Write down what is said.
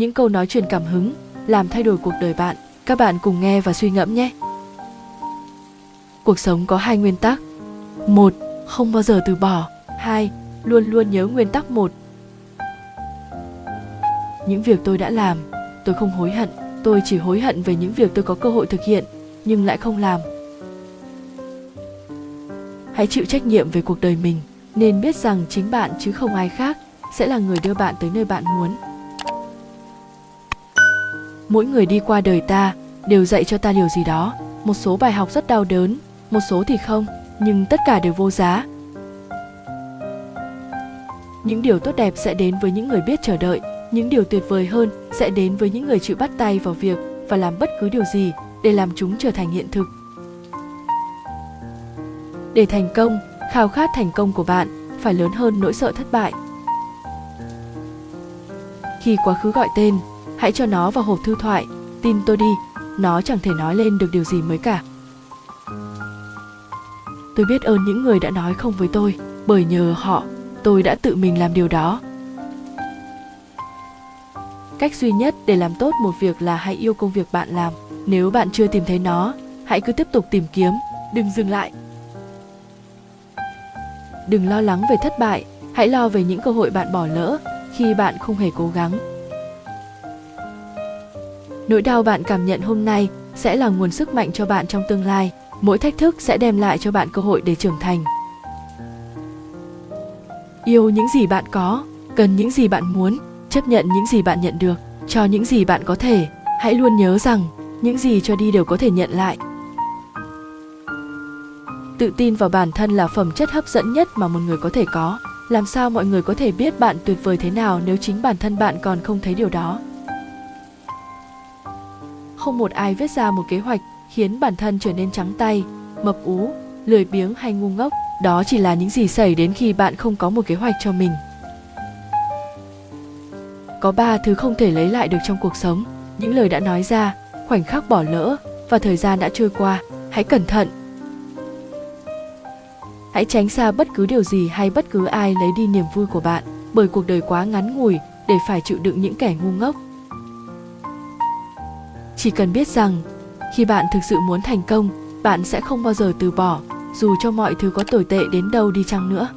những câu nói truyền cảm hứng, làm thay đổi cuộc đời bạn. Các bạn cùng nghe và suy ngẫm nhé. Cuộc sống có hai nguyên tắc. một, Không bao giờ từ bỏ. hai, Luôn luôn nhớ nguyên tắc một. Những việc tôi đã làm, tôi không hối hận. Tôi chỉ hối hận về những việc tôi có cơ hội thực hiện, nhưng lại không làm. Hãy chịu trách nhiệm về cuộc đời mình, nên biết rằng chính bạn chứ không ai khác sẽ là người đưa bạn tới nơi bạn muốn mỗi người đi qua đời ta đều dạy cho ta điều gì đó. Một số bài học rất đau đớn, một số thì không, nhưng tất cả đều vô giá. Những điều tốt đẹp sẽ đến với những người biết chờ đợi, những điều tuyệt vời hơn sẽ đến với những người chịu bắt tay vào việc và làm bất cứ điều gì để làm chúng trở thành hiện thực. Để thành công, khao khát thành công của bạn phải lớn hơn nỗi sợ thất bại. Khi quá khứ gọi tên hãy cho nó vào hộp thư thoại. Tin tôi đi, nó chẳng thể nói lên được điều gì mới cả. Tôi biết ơn những người đã nói không với tôi, bởi nhờ họ, tôi đã tự mình làm điều đó. Cách duy nhất để làm tốt một việc là hãy yêu công việc bạn làm. Nếu bạn chưa tìm thấy nó, hãy cứ tiếp tục tìm kiếm. Đừng dừng lại. Đừng lo lắng về thất bại. Hãy lo về những cơ hội bạn bỏ lỡ khi bạn không hề cố gắng nỗi đau bạn cảm nhận hôm nay sẽ là nguồn sức mạnh cho bạn trong tương lai. Mỗi thách thức sẽ đem lại cho bạn cơ hội để trưởng thành. Yêu những gì bạn có, cần những gì bạn muốn, chấp nhận những gì bạn nhận được, cho những gì bạn có thể. Hãy luôn nhớ rằng, những gì cho đi đều có thể nhận lại. Tự tin vào bản thân là phẩm chất hấp dẫn nhất mà một người có thể có. Làm sao mọi người có thể biết bạn tuyệt vời thế nào nếu chính bản thân bạn còn không thấy điều đó? Không một ai viết ra một kế hoạch khiến bản thân trở nên trắng tay, mập ú, lười biếng hay ngu ngốc. Đó chỉ là những gì xảy đến khi bạn không có một kế hoạch cho mình. Có ba thứ không thể lấy lại được trong cuộc sống. Những lời đã nói ra, khoảnh khắc bỏ lỡ và thời gian đã trôi qua. Hãy cẩn thận. Hãy tránh xa bất cứ điều gì hay bất cứ ai lấy đi niềm vui của bạn, bởi cuộc đời quá ngắn ngủi để phải chịu đựng những kẻ ngu ngốc chỉ cần biết rằng, khi bạn thực sự muốn thành công, bạn sẽ không bao giờ từ bỏ, dù cho mọi thứ có tồi tệ đến đâu đi chăng nữa.